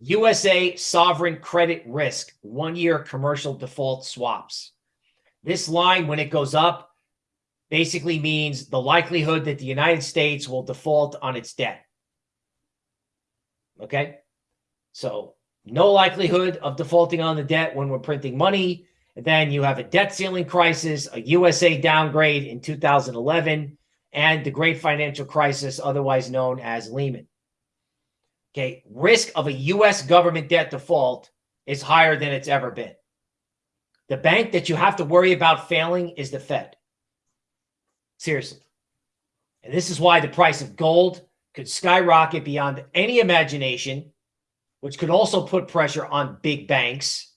USA sovereign credit risk, one year commercial default swaps. This line, when it goes up, basically means the likelihood that the United States will default on its debt. Okay. So no likelihood of defaulting on the debt when we're printing money. Then you have a debt ceiling crisis, a USA downgrade in 2011, and the great financial crisis, otherwise known as Lehman. Okay, risk of a US government debt default is higher than it's ever been. The bank that you have to worry about failing is the Fed. Seriously. And this is why the price of gold could skyrocket beyond any imagination, which could also put pressure on big banks